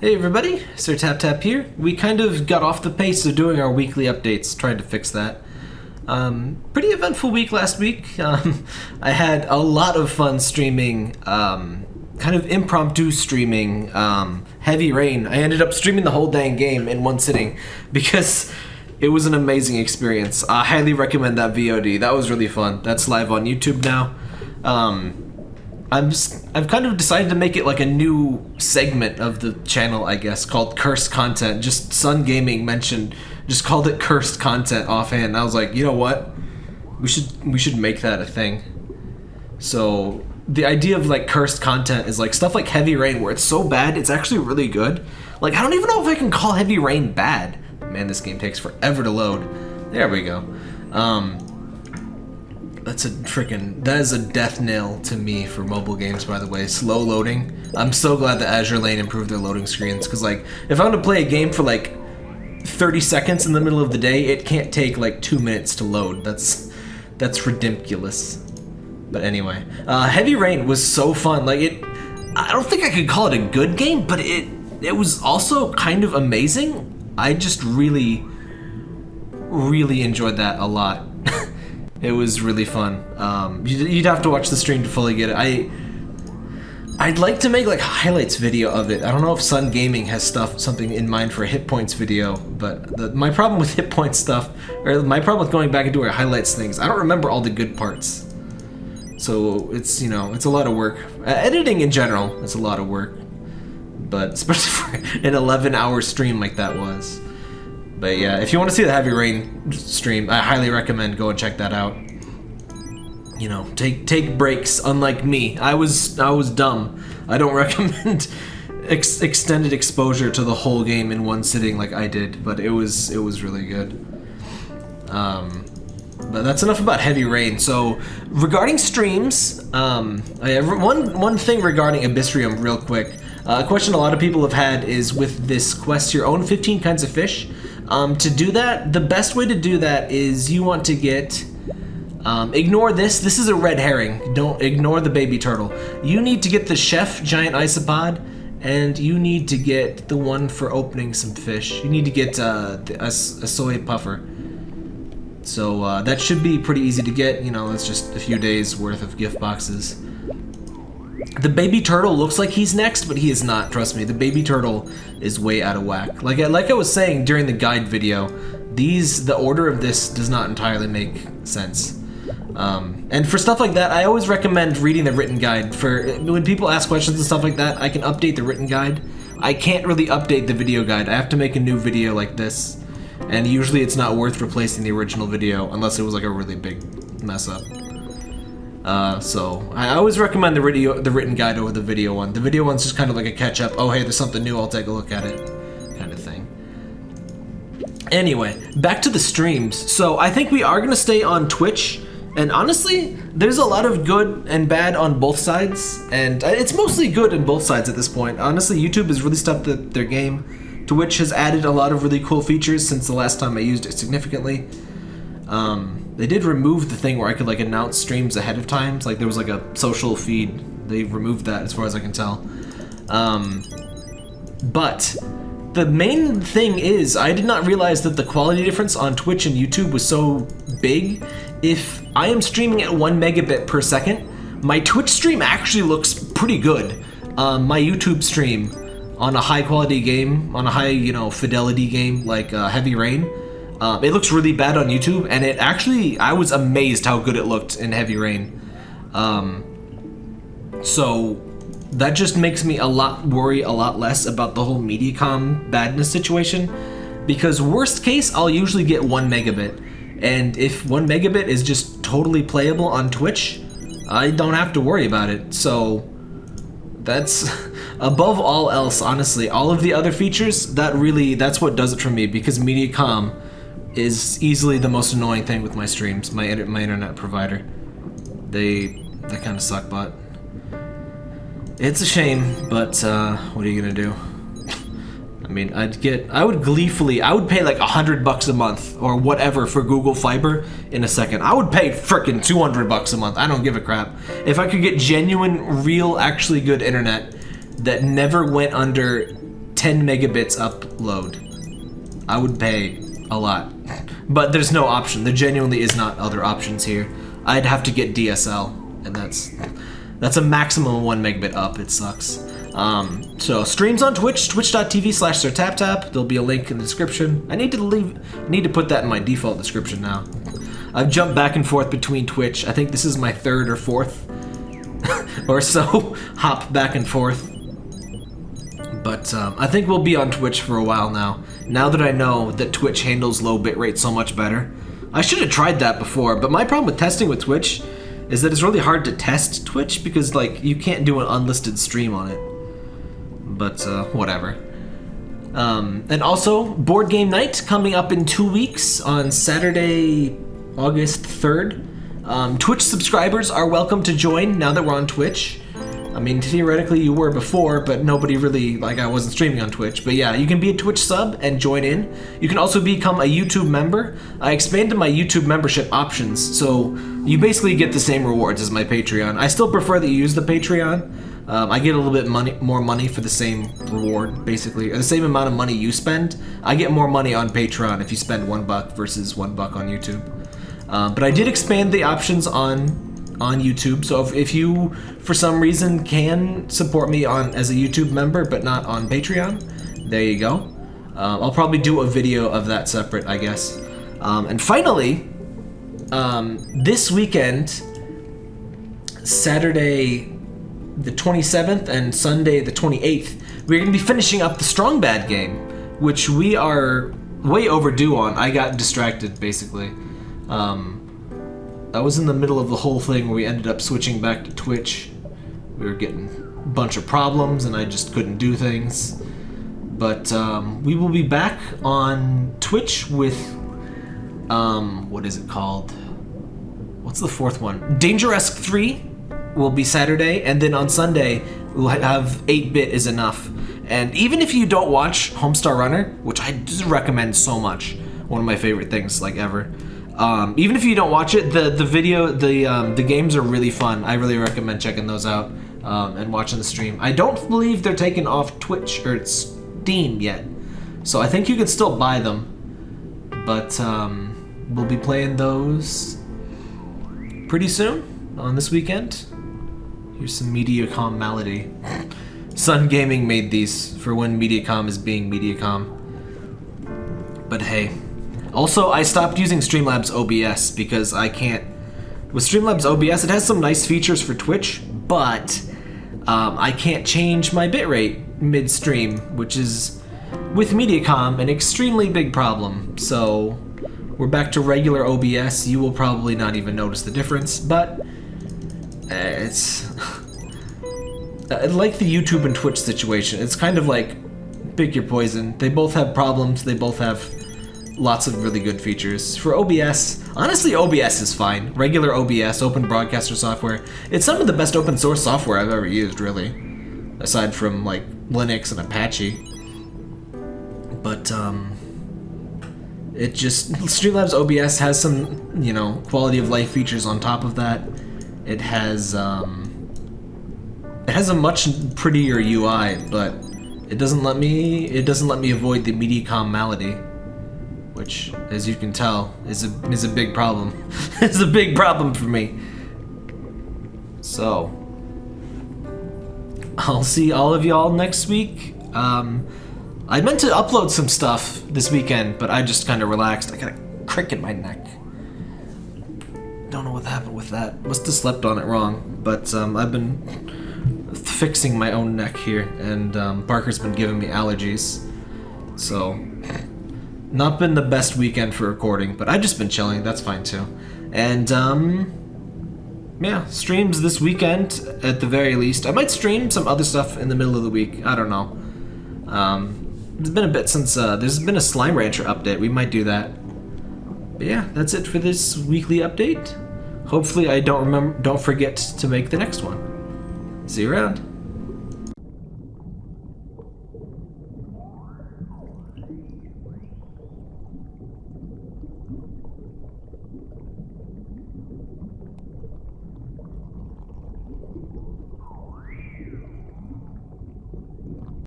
Hey everybody, Sir Tap Tap here. We kind of got off the pace of doing our weekly updates, trying to fix that. Um, pretty eventful week last week. Um, I had a lot of fun streaming, um, kind of impromptu streaming um, Heavy Rain. I ended up streaming the whole dang game in one sitting because it was an amazing experience. I highly recommend that VOD. That was really fun. That's live on YouTube now. Um, I'm just, I've kind of decided to make it like a new segment of the channel, I guess, called Cursed Content. Just Sun Gaming mentioned, just called it Cursed Content offhand. And I was like, you know what? We should we should make that a thing. So the idea of like cursed content is like stuff like Heavy Rain, where it's so bad it's actually really good. Like I don't even know if I can call Heavy Rain bad. Man, this game takes forever to load. There we go. Um, that's a freaking that is a death nail to me for mobile games by the way. Slow loading. I'm so glad that azure lane improved their loading screens because like if i want to play a game for like 30 seconds in the middle of the day it can't take like two minutes to load. That's that's ridiculous. But anyway uh, heavy rain was so fun. Like it i don't think i could call it a good game but it it was also kind of amazing. I just really really enjoyed that a lot it was really fun. Um, you'd, you'd have to watch the stream to fully get it. I I'd like to make like highlights video of it. I don't know if Sun Gaming has stuff something in mind for a hit points video, but the, my problem with hit points stuff, or my problem with going back and doing highlights things, I don't remember all the good parts. So it's you know it's a lot of work. Uh, editing in general is a lot of work, but especially for an 11 hour stream like that was. But yeah, if you want to see the Heavy Rain stream, I highly recommend go and check that out. You know, take take breaks. Unlike me, I was I was dumb. I don't recommend ex extended exposure to the whole game in one sitting like I did, but it was it was really good. Um, but that's enough about Heavy Rain. So regarding streams, um, I, one one thing regarding Abyssrium, real quick. Uh, a question a lot of people have had is with this quest, your own 15 kinds of fish. Um, to do that, the best way to do that is you want to get... Um, ignore this. This is a red herring. Don't ignore the baby turtle. You need to get the chef giant isopod, and you need to get the one for opening some fish. You need to get uh, a, a soy puffer. So uh, that should be pretty easy to get. You know, it's just a few days worth of gift boxes. The baby turtle looks like he's next, but he is not, trust me. The baby turtle is way out of whack. Like, like I was saying during the guide video, these, the order of this does not entirely make sense. Um, and for stuff like that, I always recommend reading the written guide. For when people ask questions and stuff like that, I can update the written guide. I can't really update the video guide. I have to make a new video like this. And usually it's not worth replacing the original video unless it was like a really big mess up. Uh, so I always recommend the video, the written guide over the video one. The video one's just kind of like a catch up. Oh, hey, there's something new. I'll take a look at it, kind of thing. Anyway, back to the streams. So I think we are gonna stay on Twitch. And honestly, there's a lot of good and bad on both sides, and it's mostly good in both sides at this point. Honestly, YouTube has really stepped the, their game. Twitch has added a lot of really cool features since the last time I used it significantly. Um, they did remove the thing where I could like announce streams ahead of time. Like there was like a social feed. They removed that as far as I can tell. Um, but the main thing is I did not realize that the quality difference on Twitch and YouTube was so big. If I am streaming at one megabit per second, my Twitch stream actually looks pretty good. Um, my YouTube stream on a high quality game, on a high, you know, fidelity game like uh, Heavy Rain, um, it looks really bad on YouTube, and it actually, I was amazed how good it looked in Heavy Rain. Um, so that just makes me a lot worry a lot less about the whole Mediacom badness situation, because worst case, I'll usually get one megabit, and if one megabit is just totally playable on Twitch, I don't have to worry about it. So that's above all else, honestly, all of the other features, that really, that's what does it for me because Mediacom is easily the most annoying thing with my streams, my my internet provider. They they kind of suck, but it's a shame. But uh, what are you gonna do? I mean, I'd get, I would gleefully, I would pay like a hundred bucks a month or whatever for Google Fiber in a second. I would pay frickin' 200 bucks a month. I don't give a crap. If I could get genuine, real, actually good internet that never went under 10 megabits upload. I would pay a lot. But there's no option. There genuinely is not other options here. I'd have to get DSL, and that's that's a maximum one megabit up. It sucks. Um, so streams on Twitch, twitch.tv slash SirTapTap. There'll be a link in the description. I need to leave I need to put that in my default description now. I've jumped back and forth between Twitch. I think this is my third or fourth or so hop back and forth. But um, I think we'll be on Twitch for a while now. Now that I know that Twitch handles low bitrate so much better. I should have tried that before, but my problem with testing with Twitch is that it's really hard to test Twitch because like you can't do an unlisted stream on it. But uh, whatever. Um, and also, Board Game Night coming up in two weeks on Saturday, August 3rd. Um, Twitch subscribers are welcome to join now that we're on Twitch. I mean, theoretically you were before, but nobody really, like I wasn't streaming on Twitch. But yeah, you can be a Twitch sub and join in. You can also become a YouTube member. I expanded my YouTube membership options, so you basically get the same rewards as my Patreon. I still prefer that you use the Patreon. Um, I get a little bit money, more money for the same reward, basically. Or the same amount of money you spend, I get more money on Patreon if you spend one buck versus one buck on YouTube. Um, but I did expand the options on on YouTube. So if, if you, for some reason, can support me on as a YouTube member, but not on Patreon, there you go. Um, I'll probably do a video of that separate, I guess. Um, and finally, um, this weekend, Saturday the 27th and Sunday the 28th, we're going to be finishing up the Strong Bad game, which we are way overdue on. I got distracted, basically. Um, I was in the middle of the whole thing where we ended up switching back to Twitch. We were getting a bunch of problems and I just couldn't do things. But um, we will be back on Twitch with, um, what is it called? What's the fourth one? Dangeresque 3 will be Saturday, and then on Sunday we'll have 8-Bit is Enough. And even if you don't watch Homestar Runner, which I just recommend so much, one of my favorite things like ever, um, even if you don't watch it, the the video, the um, the games are really fun. I really recommend checking those out um, and watching the stream. I don't believe they're taken off Twitch or Steam yet, so I think you can still buy them. But um, we'll be playing those pretty soon on this weekend. Here's some Mediacom Malady. Sun Gaming made these for when Mediacom is being Mediacom. But hey, also, I stopped using Streamlabs OBS because I can't... With Streamlabs OBS, it has some nice features for Twitch, but um, I can't change my bitrate mid-stream, which is, with Mediacom, an extremely big problem. So, we're back to regular OBS. You will probably not even notice the difference, but it's... like the YouTube and Twitch situation, it's kind of like pick your poison. They both have problems, they both have lots of really good features. For OBS, honestly OBS is fine. Regular OBS, Open Broadcaster software. It's some of the best open source software I've ever used, really. Aside from like Linux and Apache. But um it just Streamlabs OBS has some, you know, quality of life features on top of that. It has um it has a much prettier UI, but it doesn't let me it doesn't let me avoid the Mediacom Malady which, as you can tell, is a is a big problem. it's a big problem for me. So, I'll see all of y'all next week. Um, I meant to upload some stuff this weekend, but I just kind of relaxed. I got a crick in my neck. Don't know what happened with that. Must have slept on it wrong. But um, I've been fixing my own neck here, and um, Parker's been giving me allergies. So not been the best weekend for recording, but I've just been chilling. That's fine too. And, um, yeah, streams this weekend at the very least. I might stream some other stuff in the middle of the week. I don't know. Um, it's been a bit since, uh, there's been a Slime Rancher update. We might do that. But yeah, that's it for this weekly update. Hopefully I don't remember, don't forget to make the next one. See you around.